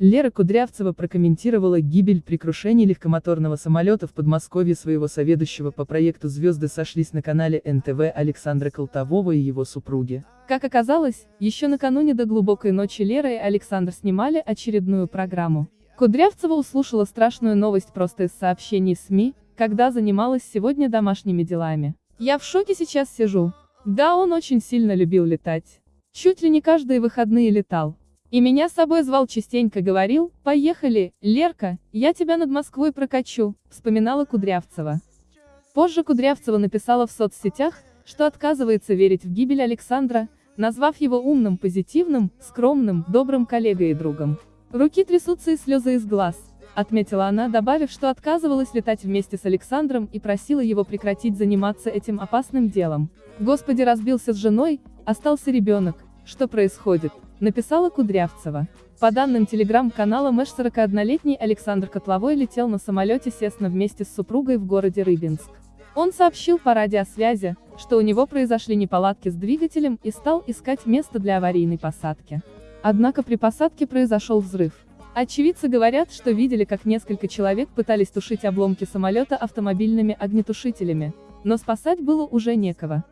Лера Кудрявцева прокомментировала гибель при крушении легкомоторного самолета в Подмосковье своего соведущего по проекту «Звезды сошлись» на канале НТВ Александра Колтового и его супруги. Как оказалось, еще накануне до глубокой ночи Лера и Александр снимали очередную программу. Кудрявцева услышала страшную новость просто из сообщений СМИ, когда занималась сегодня домашними делами. Я в шоке сейчас сижу. Да, он очень сильно любил летать. Чуть ли не каждые выходные летал. И меня с собой звал частенько говорил, поехали, Лерка, я тебя над Москвой прокачу, вспоминала Кудрявцева. Позже Кудрявцева написала в соцсетях, что отказывается верить в гибель Александра, назвав его умным, позитивным, скромным, добрым коллегой и другом. Руки трясутся и слезы из глаз, отметила она, добавив, что отказывалась летать вместе с Александром и просила его прекратить заниматься этим опасным делом. Господи разбился с женой, остался ребенок, что происходит? написала Кудрявцева. По данным телеграм-канала Мэш 41-летний Александр Котловой летел на самолете Сесна вместе с супругой в городе Рыбинск. Он сообщил по радиосвязи, что у него произошли неполадки с двигателем и стал искать место для аварийной посадки. Однако при посадке произошел взрыв. Очевидцы говорят, что видели, как несколько человек пытались тушить обломки самолета автомобильными огнетушителями, но спасать было уже некого.